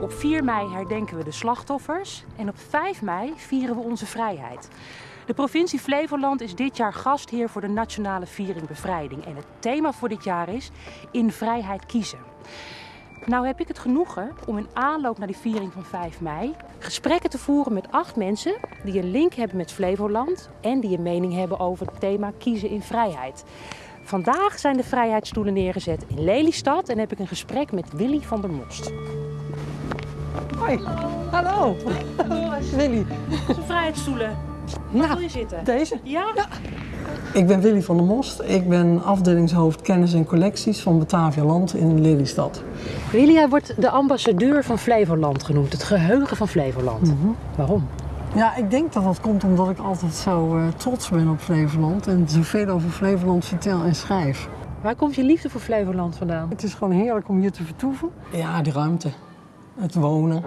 Op 4 mei herdenken we de slachtoffers en op 5 mei vieren we onze vrijheid. De provincie Flevoland is dit jaar gastheer voor de Nationale Viering Bevrijding. En het thema voor dit jaar is In Vrijheid Kiezen. Nou heb ik het genoegen om in aanloop naar die viering van 5 mei gesprekken te voeren met acht mensen die een link hebben met Flevoland en die een mening hebben over het thema kiezen in vrijheid. Vandaag zijn de vrijheidsstoelen neergezet in Lelystad en heb ik een gesprek met Willy van der Most. Hoi. Hallo. Willy. De vrijheidsstoelen. Waar Nou, wil je zitten? deze. Ja? Ik ben Willy van der Most. Ik ben afdelingshoofd kennis en collecties van Batavia Land in Lelystad. Willy, hij wordt de ambassadeur van Flevoland genoemd. Het geheugen van Flevoland. Waarom? Ja, ik denk dat dat komt omdat ik altijd zo eh, trots ben op Flevoland en zoveel over Flevoland vertel en schrijf. Waar komt je liefde voor Flevoland vandaan? Het is gewoon heerlijk om hier te vertoeven. Ja, de ruimte. Het wonen.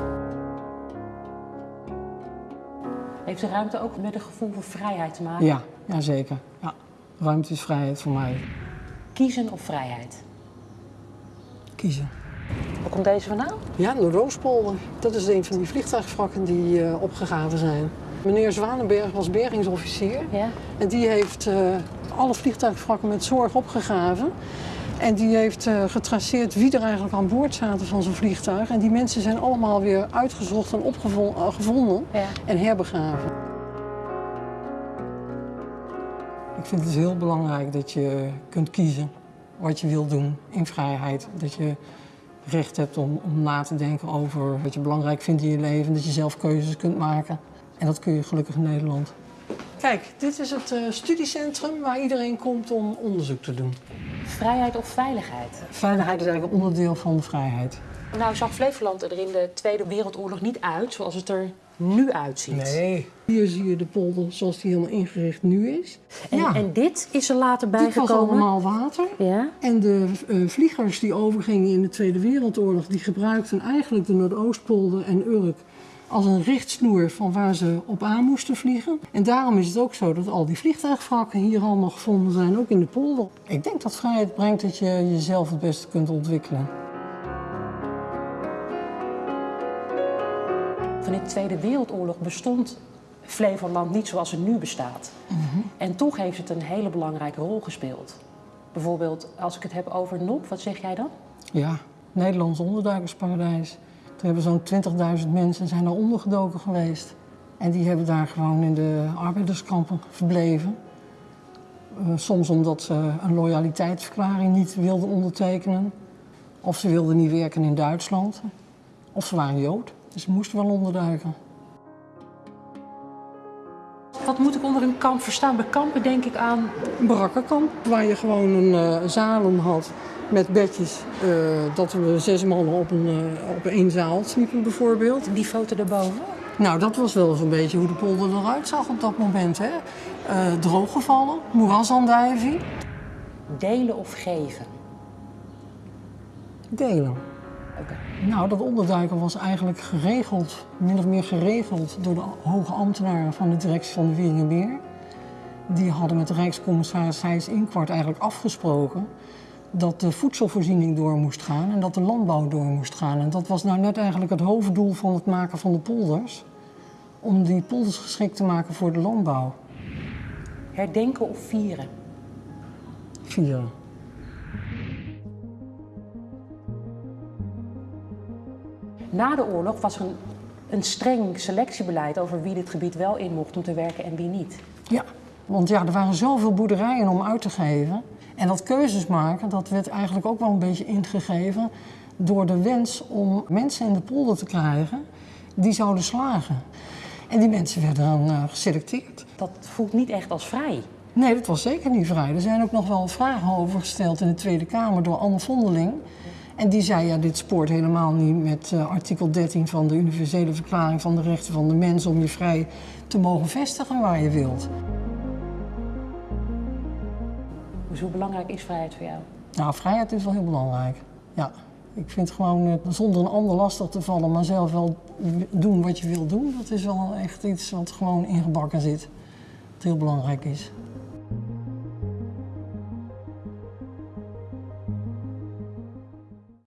Heeft de ruimte ook met een gevoel voor vrijheid te maken? Ja, ja zeker. Ja. Ruimte is vrijheid voor mij. Kiezen of vrijheid? Kiezen. Waar komt deze vandaan? Ja, de Roospolder. Dat is een van die vliegtuigwrakken die eh, opgegraven zijn. Meneer Zwanenberg was bergingsofficier. Ja. En die heeft eh, alle vliegtuigwrakken met zorg opgegraven. En die heeft eh, getraceerd wie er eigenlijk aan boord zaten van zo'n vliegtuig. En die mensen zijn allemaal weer uitgezocht en opgevonden Ja. en herbegraven. Ik vind het heel belangrijk dat je kunt kiezen wat je wilt doen in vrijheid. Dat je recht hebt om, om na te denken over wat je belangrijk vindt in je leven. Dat je zelf keuzes kunt maken. En dat kun je gelukkig in Nederland. Kijk, dit is het eh, studiecentrum waar iedereen komt om onderzoek te doen. Vrijheid of veiligheid? Veiligheid is eigenlijk een onderdeel van de vrijheid. Nou zag Flevoland er in de Tweede Wereldoorlog niet uit zoals het er nu uitziet. Nee. Hier zie je de polder zoals die helemaal ingericht nu is. En, ja, en dit is er later dit was bijgekomen? allemaal water. Ja? En de eh, vliegers die overgingen in de Tweede Wereldoorlog, die gebruikten eigenlijk de Noordoostpolder en Urk als een richtsnoer van waar ze op aan moesten vliegen. En daarom is het ook zo dat al die vliegtuigwrakken hier allemaal gevonden zijn, ook in de polder. Ik denk dat vrijheid brengt dat je jezelf het beste kunt ontwikkelen. Van de Tweede Wereldoorlog bestond Flevoland niet zoals het nu bestaat. En toch heeft het een hele belangrijke rol gespeeld. Bijvoorbeeld, als ik het heb over NOP, wat zeg jij dan? Ja, Nederlands onderduikersparadijs. Toen hebben zo'n 20.000 mensen zijn daar ondergedoken geweest. En die hebben daar gewoon in de arbeiderskampen verbleven. Eh, soms omdat ze een loyaliteitsverklaring niet wilden ondertekenen. Of ze wilden niet werken in Duitsland. Of ze waren Jood, dus ze moesten wel onderduiken. Wat moet ik onder een kamp verstaan? Bij kampen denk ik aan Een barakkenkamp waar je gewoon een eh, zalen had met bedjes. eh, dat we zes mannen op, een, eh, op één zaal sliepen bijvoorbeeld. die foto daarboven. Nou, dat was wel zo'n beetje hoe de polder eruit zag op dat moment. Hè? Eh, drooggevallen, moerasandijving, Delen of geven? delen. Nou, dat onderduiken was eigenlijk geregeld, min of meer geregeld door de hoge ambtenaren van de directie van de Wieringenmeer. Die hadden met de Rijkscommissaris Thijs Inkwart eigenlijk afgesproken dat de voedselvoorziening door moest gaan en dat de landbouw door moest gaan. En dat was nou net eigenlijk het hoofddoel van het maken van de polders. Om die polders geschikt te maken voor de landbouw. Herdenken of vieren? Vieren. Na de oorlog was er een, een streng selectiebeleid over wie dit gebied wel in mocht om te werken en wie niet. Ja, want ja, er waren zoveel boerderijen om uit te geven. En dat keuzes maken, dat werd eigenlijk ook wel een beetje ingegeven door de wens om mensen in de polder te krijgen die zouden slagen. En die mensen werden dan eh, geselecteerd. Dat voelt niet echt als vrij. Nee, dat was zeker niet vrij. Er zijn ook nog wel vragen over gesteld in de Tweede Kamer door Anne Vondeling. En die zei, ja, dit spoort helemaal niet met eh, artikel 13 van de Universele Verklaring van de Rechten van de Mens om je vrij te mogen vestigen waar je wilt. Dus hoe belangrijk is vrijheid voor jou? Nou, vrijheid is wel heel belangrijk. Ja, ik vind gewoon eh, zonder een ander lastig te vallen, maar zelf wel doen wat je wil doen, dat is wel echt iets wat gewoon ingebakken zit. Wat heel belangrijk is.